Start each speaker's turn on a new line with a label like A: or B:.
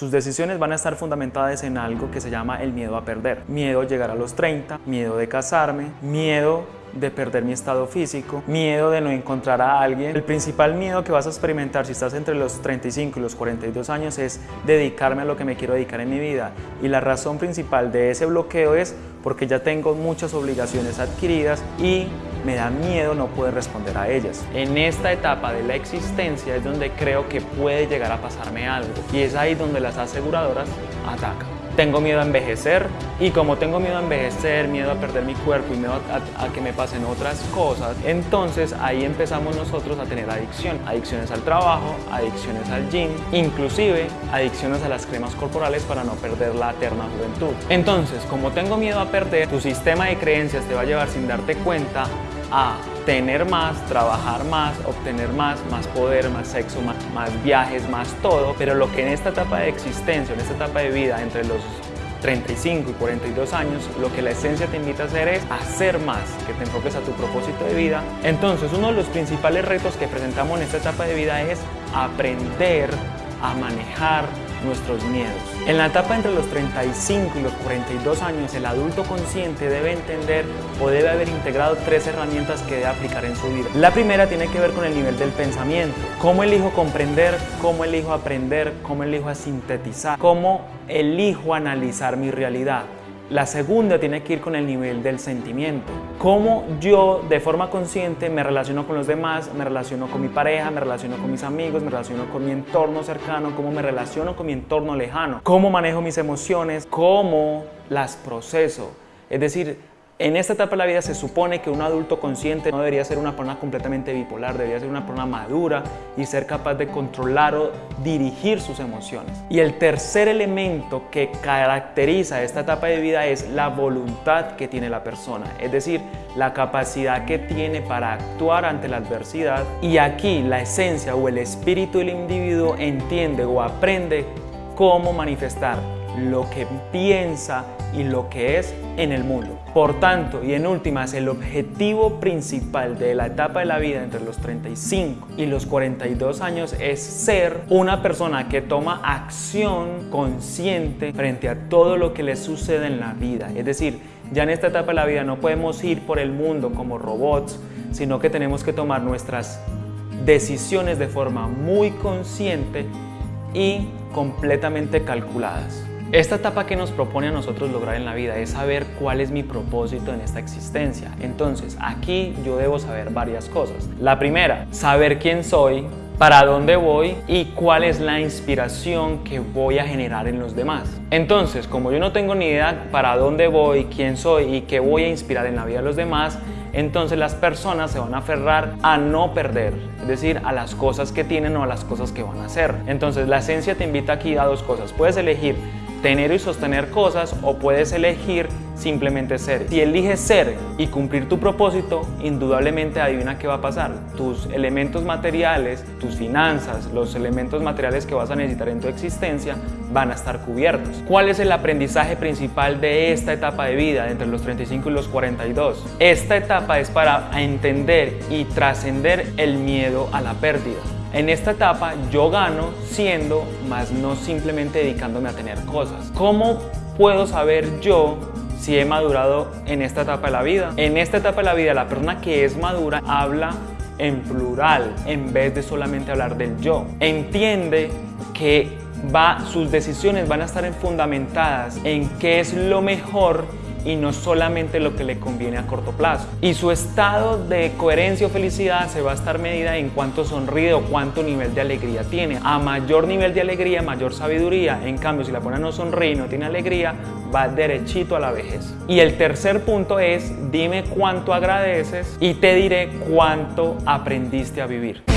A: Sus decisiones van a estar fundamentadas en algo que se llama el miedo a perder. Miedo a llegar a los 30, miedo de casarme, miedo de perder mi estado físico, miedo de no encontrar a alguien. El principal miedo que vas a experimentar si estás entre los 35 y los 42 años es dedicarme a lo que me quiero dedicar en mi vida. Y la razón principal de ese bloqueo es porque ya tengo muchas obligaciones adquiridas y me da miedo no poder responder a ellas. En esta etapa de la existencia es donde creo que puede llegar a pasarme algo y es ahí donde las aseguradoras atacan tengo miedo a envejecer y como tengo miedo a envejecer, miedo a perder mi cuerpo y miedo a, que me pasen otras cosas, entonces ahí empezamos nosotros a tener adicción. Adicciones al trabajo, adicciones al gym, inclusive adicciones a las cremas corporales para no perder la eterna juventud. Entonces, como tengo miedo a perder, tu sistema de creencias te va a llevar sin darte cuenta a tener más, trabajar más, obtener más, más poder, más sexo, más, viajes, más todo, pero lo que en esta etapa de existencia, en esta etapa de vida, entre los 35 y 42 años, lo que la esencia te invita a hacer es hacer más, que te enfoques a tu propósito de vida. Entonces, uno de los principales retos que presentamos en esta etapa de vida es aprender a manejar nuestros miedos. En la etapa entre los 35 y los 42 años, el adulto consciente debe entender o debe haber integrado tres herramientas que debe aplicar en su vida. La primera tiene que ver con el nivel del pensamiento. ¿Cómo elijo comprender? ¿Cómo elijo aprender? ¿Cómo elijo sintetizar? ¿Cómo elijo analizar mi realidad? La segunda tiene que ir con el nivel del sentimiento. Cómo yo de forma consciente me relaciono con los demás, me relaciono con mi pareja, me relaciono con mis amigos, me relaciono con mi entorno cercano, cómo me relaciono con mi entorno lejano, cómo manejo mis emociones, cómo las proceso. Es decir, en esta etapa de la vida se supone que un adulto consciente no debería ser una persona completamente bipolar, debería ser una persona madura y ser capaz de controlar o dirigir sus emociones. Y el tercer elemento que caracteriza esta etapa de vida es la voluntad que tiene la persona, es decir, la capacidad que tiene para actuar ante la adversidad. Y aquí la esencia o el espíritu del individuo entiende o aprende cómo manifestar lo que piensa y lo que es en el mundo. Por tanto, y en últimas, el objetivo principal de la etapa de la vida entre los 35 y los 42 años es ser una persona que toma acción consciente frente a todo lo que le sucede en la vida. Es decir, ya en esta etapa de la vida no podemos ir por el mundo como robots, sino que tenemos que tomar nuestras decisiones de forma muy consciente y completamente calculadas. Esta etapa que nos propone a nosotros lograr en la vida es saber cuál es mi propósito en esta existencia. Entonces, aquí yo debo saber varias cosas. La primera, saber quién soy, para dónde voy y cuál es la inspiración que voy a generar en los demás. Entonces, como yo no tengo ni idea para dónde voy, quién soy y qué voy a inspirar en la vida de los demás, entonces las personas se van a aferrar a no perder, es decir, a las cosas que tienen o a las cosas que van a hacer. Entonces la esencia te invita aquí a dos cosas. Puedes elegir tener y sostener cosas o puedes elegir simplemente ser. Si eliges ser y cumplir tu propósito, indudablemente adivina qué va a pasar. Tus elementos materiales, tus finanzas, los elementos materiales que vas a necesitar en tu existencia van a estar cubiertos. ¿Cuál es el aprendizaje principal de esta etapa de vida entre los 35 y los 42? Esta etapa es para entender y trascender el miedo a la pérdida. En esta etapa yo gano siendo, más no simplemente dedicándome a tener cosas. ¿Cómo puedo saber yo si he madurado en esta etapa de la vida? En esta etapa de la vida la persona que es madura habla en plural en vez de solamente hablar del yo. Entiende que va, sus decisiones van a estar fundamentadas en qué es lo mejor y no solamente lo que le conviene a corto plazo. Y su estado de coherencia o felicidad se va a estar medida en cuánto sonríe o cuánto nivel de alegría tiene. A mayor nivel de alegría, mayor sabiduría. En cambio, si la persona no sonríe y no tiene alegría, va derechito a la vejez. Y el tercer punto es, dime cuánto agradeces y te diré cuánto aprendiste a vivir.